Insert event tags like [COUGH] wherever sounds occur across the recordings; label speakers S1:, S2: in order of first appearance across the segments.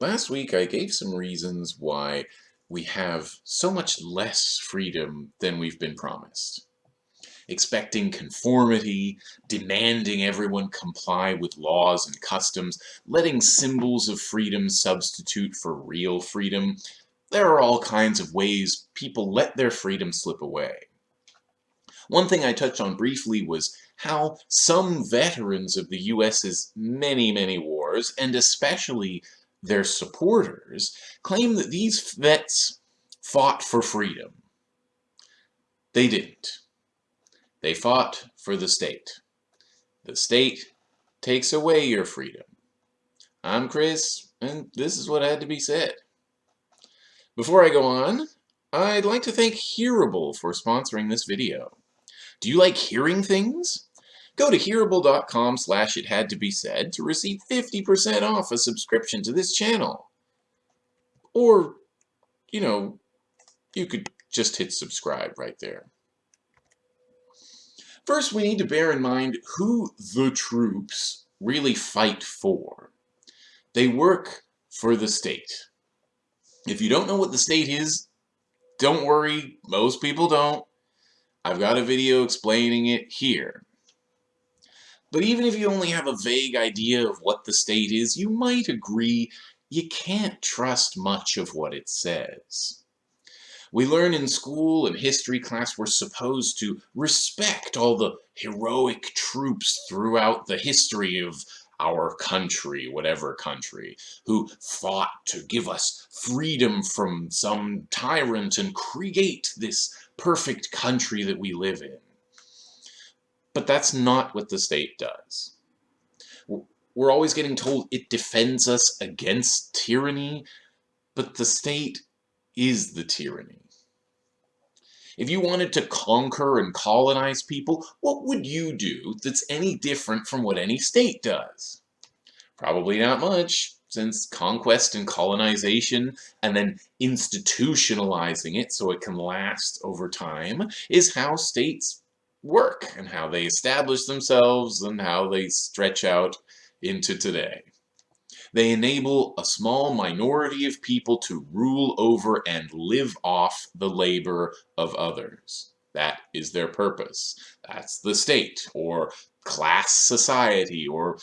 S1: Last week I gave some reasons why we have so much less freedom than we've been promised. Expecting conformity, demanding everyone comply with laws and customs, letting symbols of freedom substitute for real freedom, there are all kinds of ways people let their freedom slip away. One thing I touched on briefly was how some veterans of the US's many, many wars, and especially their supporters claim that these vets fought for freedom. They didn't. They fought for the state. The state takes away your freedom. I'm Chris, and this is what had to be said. Before I go on, I'd like to thank Hearable for sponsoring this video. Do you like hearing things? Go to hearable.com slash it had to be said to receive 50% off a subscription to this channel. Or, you know, you could just hit subscribe right there. First, we need to bear in mind who the troops really fight for. They work for the state. If you don't know what the state is, don't worry, most people don't. I've got a video explaining it here. But even if you only have a vague idea of what the state is, you might agree you can't trust much of what it says. We learn in school and history class we're supposed to respect all the heroic troops throughout the history of our country, whatever country, who fought to give us freedom from some tyrant and create this perfect country that we live in. But that's not what the state does. We're always getting told it defends us against tyranny, but the state is the tyranny. If you wanted to conquer and colonize people, what would you do that's any different from what any state does? Probably not much, since conquest and colonization and then institutionalizing it so it can last over time is how states work and how they establish themselves and how they stretch out into today. They enable a small minority of people to rule over and live off the labor of others. That is their purpose. That's the state, or class society, or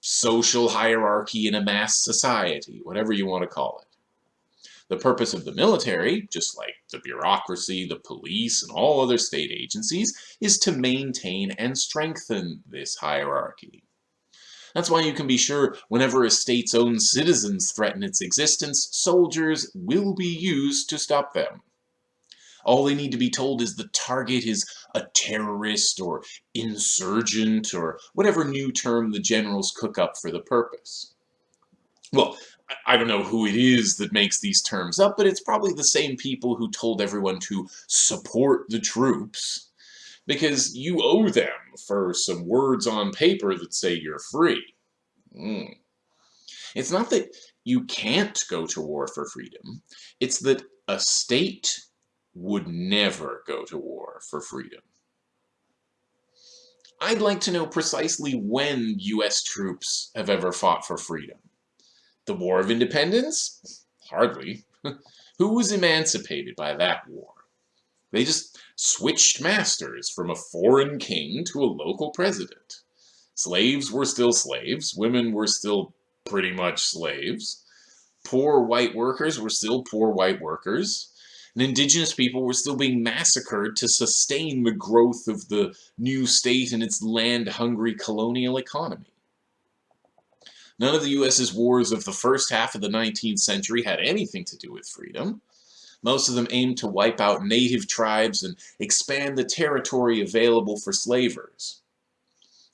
S1: social hierarchy in a mass society, whatever you want to call it. The purpose of the military, just like the bureaucracy, the police, and all other state agencies, is to maintain and strengthen this hierarchy. That's why you can be sure whenever a state's own citizens threaten its existence, soldiers will be used to stop them. All they need to be told is the target is a terrorist or insurgent or whatever new term the generals cook up for the purpose. Well, I don't know who it is that makes these terms up, but it's probably the same people who told everyone to support the troops because you owe them for some words on paper that say you're free. Mm. It's not that you can't go to war for freedom. It's that a state would never go to war for freedom. I'd like to know precisely when U.S. troops have ever fought for freedom. The War of Independence? Hardly. [LAUGHS] Who was emancipated by that war? They just switched masters from a foreign king to a local president. Slaves were still slaves, women were still pretty much slaves, poor white workers were still poor white workers, and indigenous people were still being massacred to sustain the growth of the new state and its land-hungry colonial economy. None of the U.S.'s wars of the first half of the 19th century had anything to do with freedom. Most of them aimed to wipe out native tribes and expand the territory available for slavers.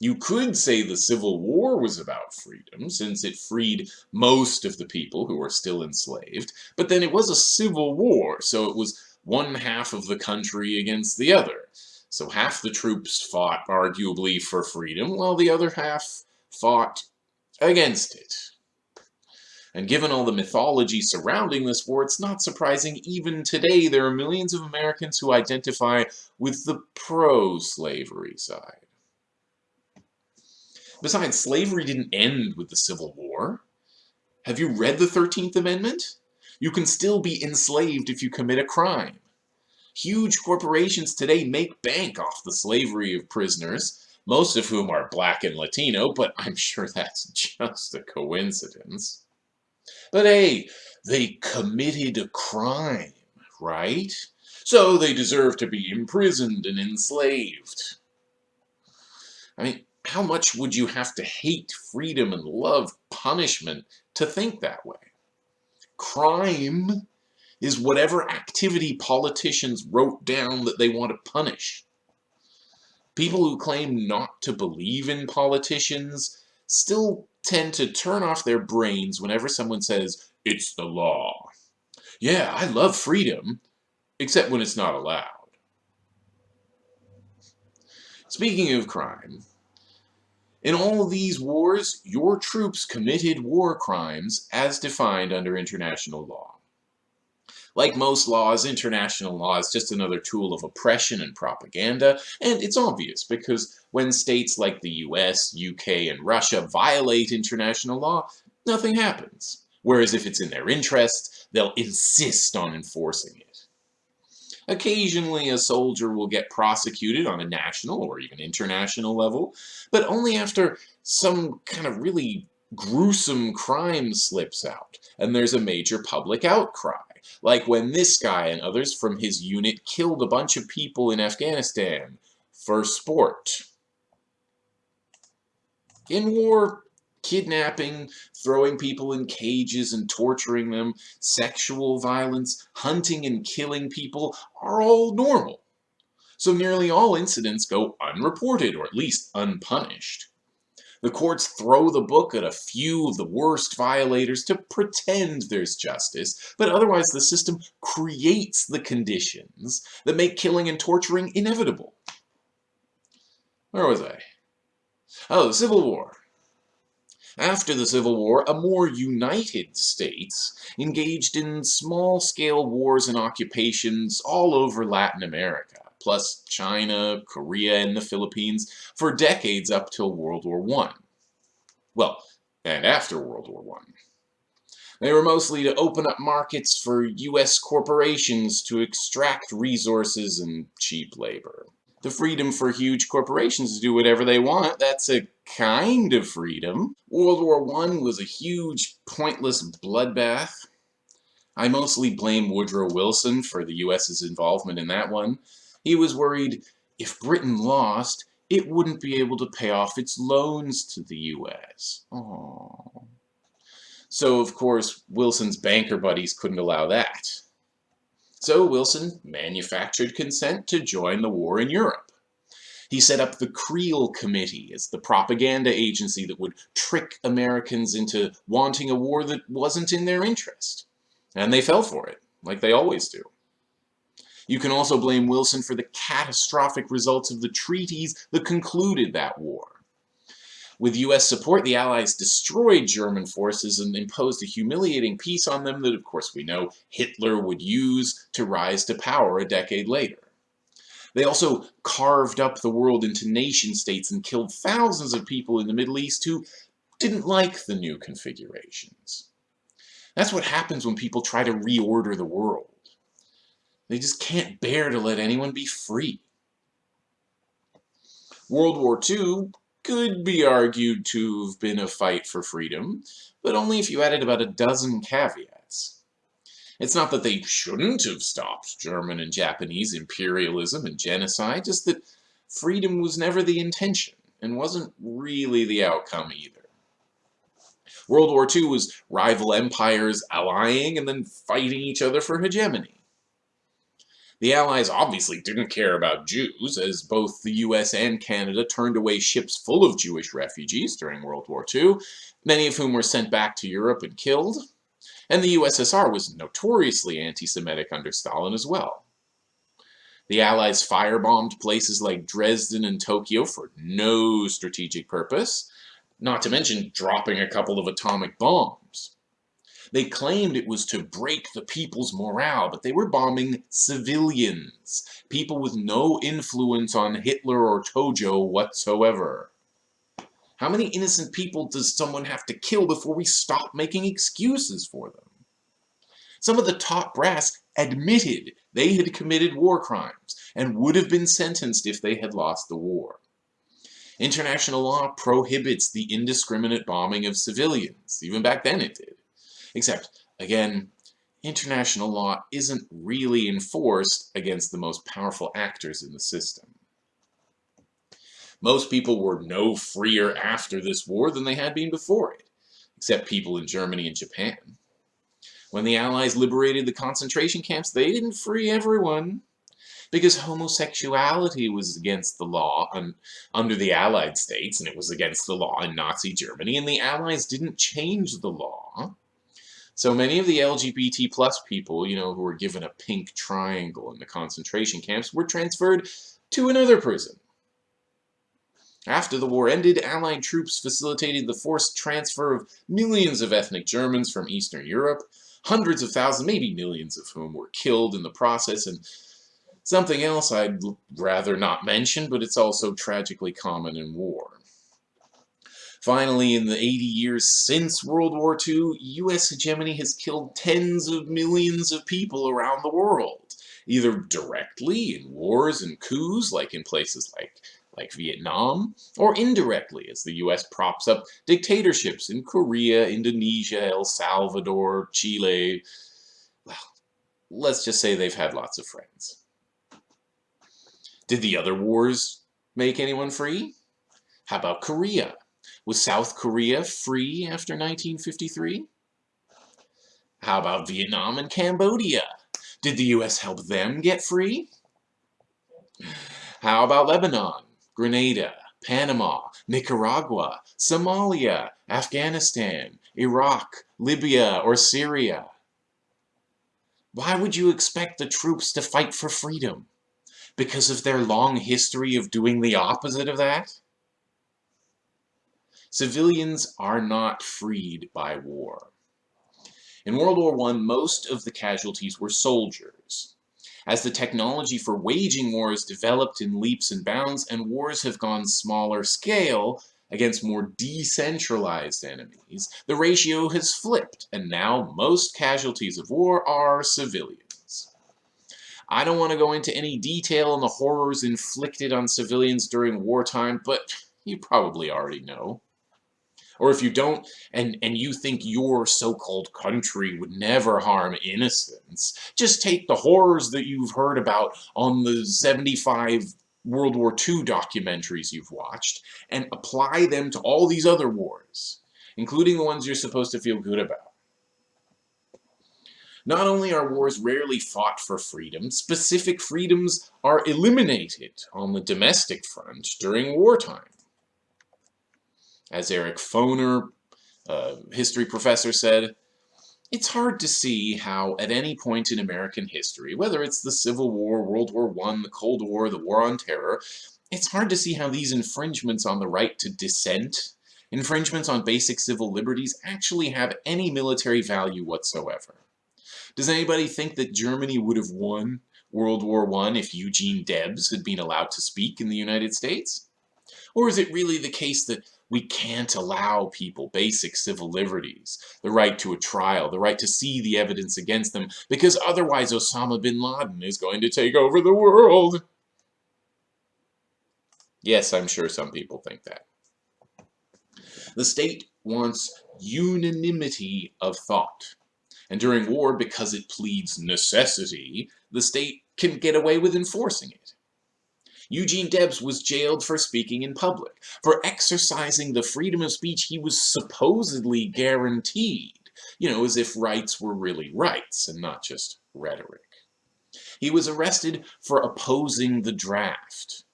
S1: You could say the Civil War was about freedom, since it freed most of the people who were still enslaved, but then it was a civil war, so it was one half of the country against the other. So half the troops fought, arguably, for freedom, while the other half fought against it. And given all the mythology surrounding this war, it's not surprising even today there are millions of Americans who identify with the pro-slavery side. Besides, slavery didn't end with the Civil War. Have you read the 13th Amendment? You can still be enslaved if you commit a crime. Huge corporations today make bank off the slavery of prisoners, most of whom are black and Latino, but I'm sure that's [LAUGHS] just a coincidence. But hey, they committed a crime, right? So they deserve to be imprisoned and enslaved. I mean, how much would you have to hate freedom and love punishment to think that way? Crime is whatever activity politicians wrote down that they want to punish. People who claim not to believe in politicians still tend to turn off their brains whenever someone says, it's the law. Yeah, I love freedom, except when it's not allowed. Speaking of crime, in all these wars, your troops committed war crimes as defined under international law. Like most laws, international law is just another tool of oppression and propaganda, and it's obvious because when states like the US, UK, and Russia violate international law, nothing happens. Whereas if it's in their interest, they'll insist on enforcing it. Occasionally, a soldier will get prosecuted on a national or even international level, but only after some kind of really gruesome crime slips out, and there's a major public outcry, like when this guy and others from his unit killed a bunch of people in Afghanistan for sport. In war, kidnapping, throwing people in cages and torturing them, sexual violence, hunting and killing people are all normal. So nearly all incidents go unreported or at least unpunished. The courts throw the book at a few of the worst violators to pretend there's justice, but otherwise the system creates the conditions that make killing and torturing inevitable. Where was I? Oh, the Civil War. After the Civil War, a more united states engaged in small-scale wars and occupations all over Latin America, plus China, Korea, and the Philippines for decades up till World War I. Well, and after World War I. They were mostly to open up markets for U.S. corporations to extract resources and cheap labor the freedom for huge corporations to do whatever they want. That's a kind of freedom. World War I was a huge, pointless bloodbath. I mostly blame Woodrow Wilson for the US's involvement in that one. He was worried if Britain lost, it wouldn't be able to pay off its loans to the US. Aww. So, of course, Wilson's banker buddies couldn't allow that. So Wilson manufactured consent to join the war in Europe. He set up the Creel Committee as the propaganda agency that would trick Americans into wanting a war that wasn't in their interest. And they fell for it, like they always do. You can also blame Wilson for the catastrophic results of the treaties that concluded that war. With US support, the Allies destroyed German forces and imposed a humiliating peace on them that, of course, we know Hitler would use to rise to power a decade later. They also carved up the world into nation-states and killed thousands of people in the Middle East who didn't like the new configurations. That's what happens when people try to reorder the world. They just can't bear to let anyone be free. World War II could be argued to have been a fight for freedom, but only if you added about a dozen caveats. It's not that they shouldn't have stopped German and Japanese imperialism and genocide, just that freedom was never the intention and wasn't really the outcome either. World War II was rival empires allying and then fighting each other for hegemony. The Allies obviously didn't care about Jews, as both the US and Canada turned away ships full of Jewish refugees during World War II, many of whom were sent back to Europe and killed. And the USSR was notoriously anti-Semitic under Stalin as well. The Allies firebombed places like Dresden and Tokyo for no strategic purpose, not to mention dropping a couple of atomic bombs. They claimed it was to break the people's morale, but they were bombing civilians, people with no influence on Hitler or Tojo whatsoever. How many innocent people does someone have to kill before we stop making excuses for them? Some of the top brass admitted they had committed war crimes and would have been sentenced if they had lost the war. International law prohibits the indiscriminate bombing of civilians. Even back then it did. Except, again, international law isn't really enforced against the most powerful actors in the system. Most people were no freer after this war than they had been before it, except people in Germany and Japan. When the Allies liberated the concentration camps, they didn't free everyone because homosexuality was against the law un under the Allied states, and it was against the law in Nazi Germany, and the Allies didn't change the law. So many of the LGBT plus people, you know, who were given a pink triangle in the concentration camps were transferred to another prison. After the war ended, Allied troops facilitated the forced transfer of millions of ethnic Germans from Eastern Europe, hundreds of thousands, maybe millions of whom were killed in the process, and Something else I'd rather not mention, but it's also tragically common in war. Finally, in the 80 years since World War II, US hegemony has killed tens of millions of people around the world, either directly in wars and coups, like in places like, like Vietnam, or indirectly as the US props up dictatorships in Korea, Indonesia, El Salvador, Chile. Well, let's just say they've had lots of friends. Did the other wars make anyone free? How about Korea? Was South Korea free after 1953? How about Vietnam and Cambodia? Did the US help them get free? How about Lebanon, Grenada, Panama, Nicaragua, Somalia, Afghanistan, Iraq, Libya, or Syria? Why would you expect the troops to fight for freedom? because of their long history of doing the opposite of that? Civilians are not freed by war. In World War I, most of the casualties were soldiers. As the technology for waging wars developed in leaps and bounds, and wars have gone smaller scale against more decentralized enemies, the ratio has flipped, and now most casualties of war are civilians. I don't want to go into any detail on the horrors inflicted on civilians during wartime, but you probably already know. Or if you don't, and, and you think your so-called country would never harm innocents, just take the horrors that you've heard about on the 75 World War II documentaries you've watched and apply them to all these other wars, including the ones you're supposed to feel good about. Not only are wars rarely fought for freedom, specific freedoms are eliminated on the domestic front during wartime. As Eric Foner, a history professor, said, it's hard to see how, at any point in American history, whether it's the Civil War, World War I, the Cold War, the War on Terror, it's hard to see how these infringements on the right to dissent, infringements on basic civil liberties, actually have any military value whatsoever. Does anybody think that Germany would have won World War I if Eugene Debs had been allowed to speak in the United States? Or is it really the case that we can't allow people basic civil liberties, the right to a trial, the right to see the evidence against them, because otherwise Osama bin Laden is going to take over the world? Yes, I'm sure some people think that. The state wants unanimity of thought. And during war, because it pleads necessity, the state can get away with enforcing it. Eugene Debs was jailed for speaking in public, for exercising the freedom of speech he was supposedly guaranteed, you know, as if rights were really rights and not just rhetoric. He was arrested for opposing the draft.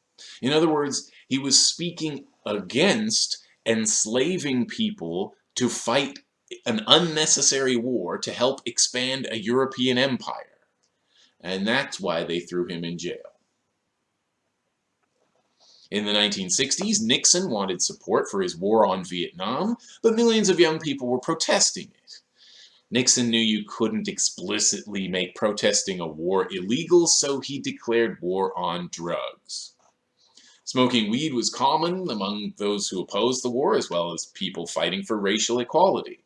S1: In other words, he was speaking against enslaving people to fight an unnecessary war to help expand a European empire. And that's why they threw him in jail. In the 1960s, Nixon wanted support for his war on Vietnam, but millions of young people were protesting it. Nixon knew you couldn't explicitly make protesting a war illegal, so he declared war on drugs. Smoking weed was common among those who opposed the war, as well as people fighting for racial equality.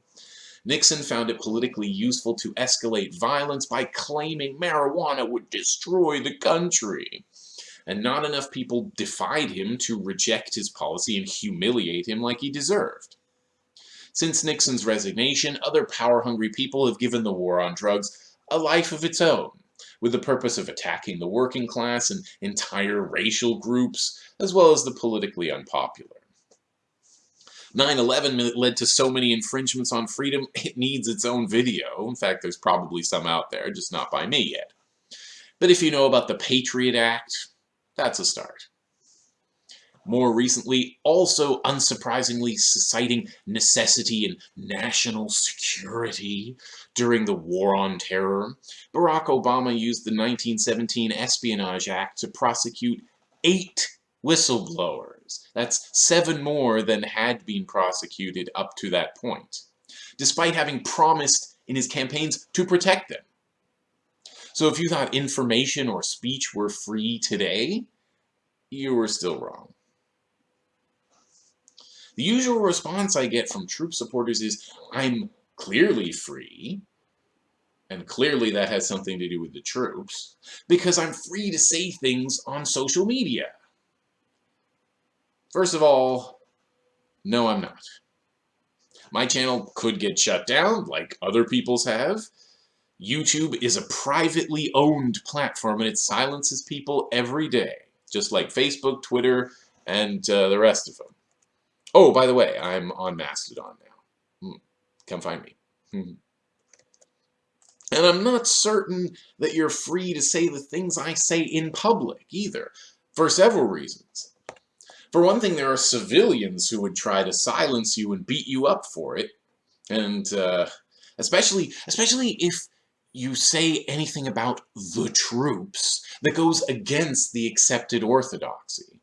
S1: Nixon found it politically useful to escalate violence by claiming marijuana would destroy the country. And not enough people defied him to reject his policy and humiliate him like he deserved. Since Nixon's resignation, other power-hungry people have given the war on drugs a life of its own with the purpose of attacking the working class and entire racial groups, as well as the politically unpopular. 9-11 led to so many infringements on freedom, [LAUGHS] it needs its own video. In fact, there's probably some out there, just not by me yet. But if you know about the Patriot Act, that's a start more recently, also unsurprisingly citing necessity and national security during the War on Terror, Barack Obama used the 1917 Espionage Act to prosecute eight whistleblowers. That's seven more than had been prosecuted up to that point, despite having promised in his campaigns to protect them. So if you thought information or speech were free today, you were still wrong. The usual response I get from troop supporters is, I'm clearly free, and clearly that has something to do with the troops, because I'm free to say things on social media. First of all, no I'm not. My channel could get shut down, like other people's have. YouTube is a privately owned platform and it silences people every day, just like Facebook, Twitter, and uh, the rest of them. Oh, by the way, I'm on Mastodon now. Hmm. Come find me. Hmm. And I'm not certain that you're free to say the things I say in public either, for several reasons. For one thing, there are civilians who would try to silence you and beat you up for it. And uh, especially, especially if you say anything about the troops that goes against the accepted orthodoxy.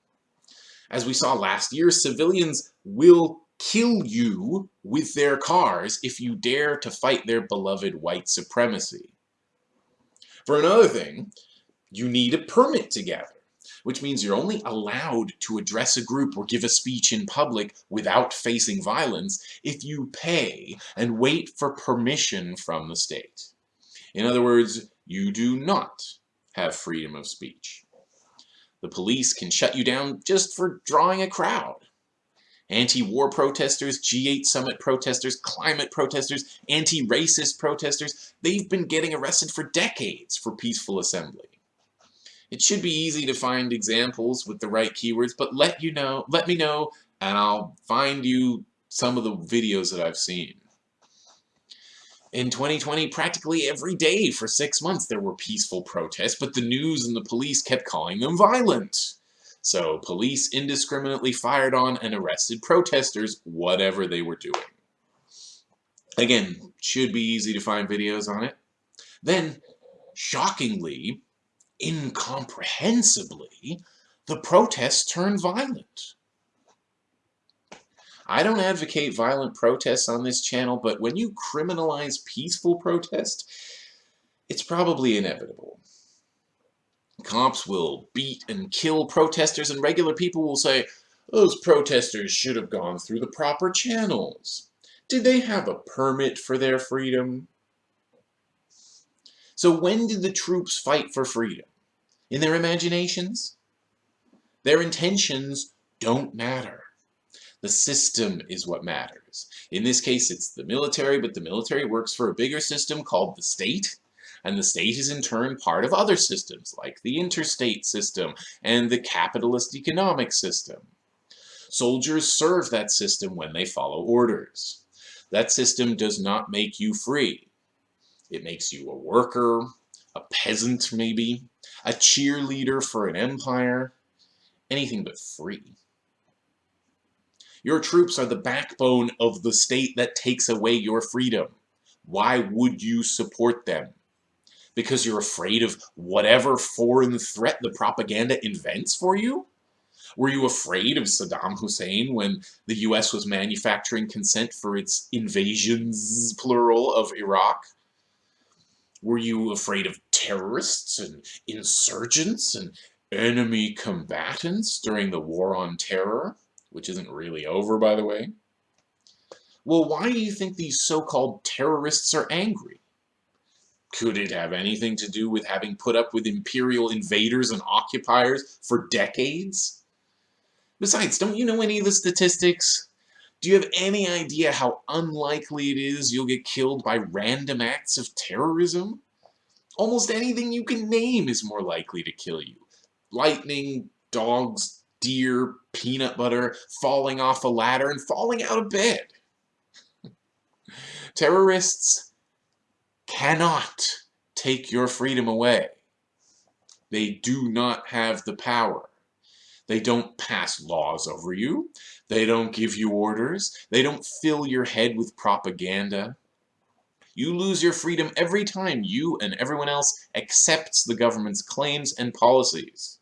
S1: As we saw last year, civilians will kill you with their cars if you dare to fight their beloved white supremacy. For another thing, you need a permit to gather, which means you're only allowed to address a group or give a speech in public without facing violence if you pay and wait for permission from the state. In other words, you do not have freedom of speech. The police can shut you down just for drawing a crowd. Anti-war protesters, G8 summit protesters, climate protesters, anti-racist protesters, they've been getting arrested for decades for peaceful assembly. It should be easy to find examples with the right keywords, but let you know, let me know, and I'll find you some of the videos that I've seen. In 2020, practically every day for six months there were peaceful protests, but the news and the police kept calling them violent. So police indiscriminately fired on and arrested protesters, whatever they were doing. Again, should be easy to find videos on it. Then, shockingly, incomprehensibly, the protests turned violent. I don't advocate violent protests on this channel, but when you criminalize peaceful protest, it's probably inevitable. Cops will beat and kill protesters, and regular people will say, those protesters should have gone through the proper channels. Did they have a permit for their freedom? So when did the troops fight for freedom? In their imaginations? Their intentions don't matter. The system is what matters. In this case, it's the military, but the military works for a bigger system called the state, and the state is in turn part of other systems, like the interstate system and the capitalist economic system. Soldiers serve that system when they follow orders. That system does not make you free. It makes you a worker, a peasant maybe, a cheerleader for an empire, anything but free. Your troops are the backbone of the state that takes away your freedom. Why would you support them? Because you're afraid of whatever foreign threat the propaganda invents for you? Were you afraid of Saddam Hussein when the US was manufacturing consent for its invasions, plural, of Iraq? Were you afraid of terrorists and insurgents and enemy combatants during the War on Terror, which isn't really over, by the way. Well, why do you think these so-called terrorists are angry? Could it have anything to do with having put up with imperial invaders and occupiers for decades? Besides, don't you know any of the statistics? Do you have any idea how unlikely it is you'll get killed by random acts of terrorism? Almost anything you can name is more likely to kill you. Lightning, dogs, deer, peanut butter, falling off a ladder, and falling out of bed. [LAUGHS] Terrorists cannot take your freedom away. They do not have the power. They don't pass laws over you. They don't give you orders. They don't fill your head with propaganda. You lose your freedom every time you and everyone else accepts the government's claims and policies.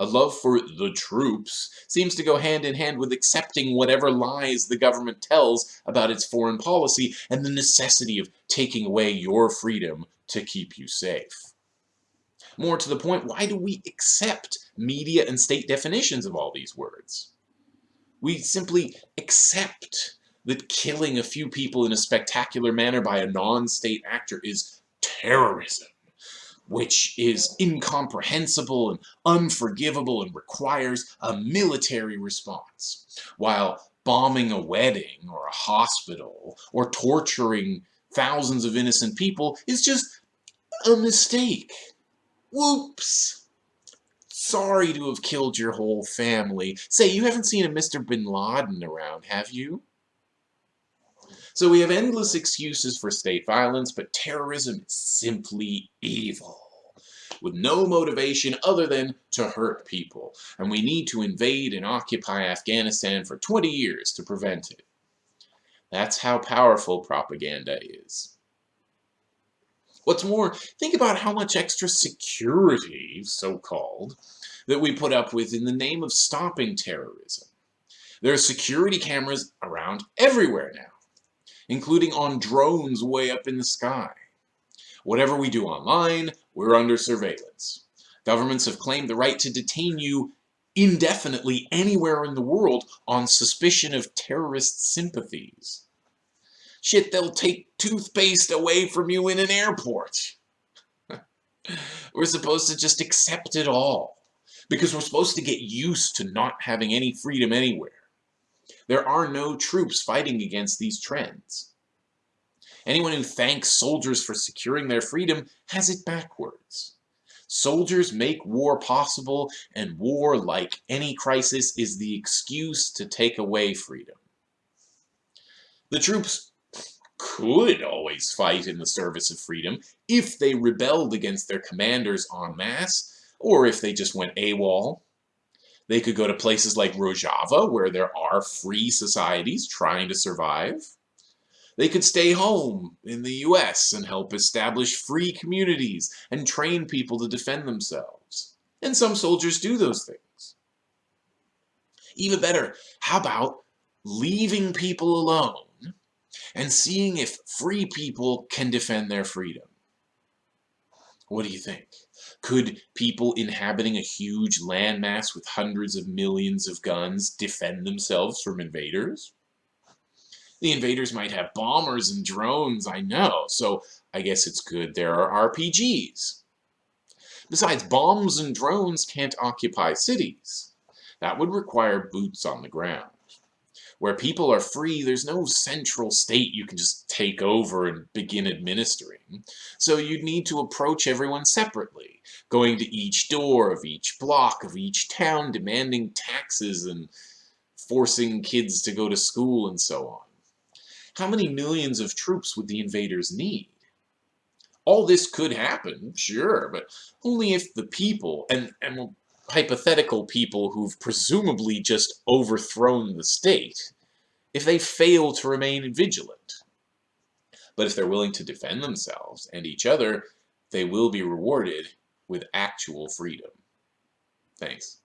S1: A love for the troops seems to go hand in hand with accepting whatever lies the government tells about its foreign policy and the necessity of taking away your freedom to keep you safe. More to the point, why do we accept media and state definitions of all these words? We simply accept that killing a few people in a spectacular manner by a non-state actor is terrorism which is incomprehensible and unforgivable and requires a military response, while bombing a wedding or a hospital or torturing thousands of innocent people is just a mistake. Whoops! Sorry to have killed your whole family. Say, you haven't seen a Mr. Bin Laden around, have you? So we have endless excuses for state violence, but terrorism is simply evil with no motivation other than to hurt people, and we need to invade and occupy Afghanistan for 20 years to prevent it. That's how powerful propaganda is. What's more, think about how much extra security, so-called, that we put up with in the name of stopping terrorism. There are security cameras around everywhere now including on drones way up in the sky. Whatever we do online, we're under surveillance. Governments have claimed the right to detain you indefinitely anywhere in the world on suspicion of terrorist sympathies. Shit, they'll take toothpaste away from you in an airport. [LAUGHS] we're supposed to just accept it all because we're supposed to get used to not having any freedom anywhere. There are no troops fighting against these trends. Anyone who thanks soldiers for securing their freedom has it backwards. Soldiers make war possible, and war, like any crisis, is the excuse to take away freedom. The troops could always fight in the service of freedom if they rebelled against their commanders en masse, or if they just went AWOL. They could go to places like Rojava, where there are free societies trying to survive. They could stay home in the US and help establish free communities and train people to defend themselves. And some soldiers do those things. Even better, how about leaving people alone and seeing if free people can defend their freedom? What do you think? Could people inhabiting a huge landmass with hundreds of millions of guns defend themselves from invaders? The invaders might have bombers and drones, I know, so I guess it's good there are RPGs. Besides, bombs and drones can't occupy cities. That would require boots on the ground. Where people are free, there's no central state you can just take over and begin administering. So you'd need to approach everyone separately, going to each door of each block of each town, demanding taxes and forcing kids to go to school and so on. How many millions of troops would the invaders need? All this could happen, sure, but only if the people, and, and hypothetical people who've presumably just overthrown the state if they fail to remain vigilant. But if they're willing to defend themselves and each other, they will be rewarded with actual freedom. Thanks.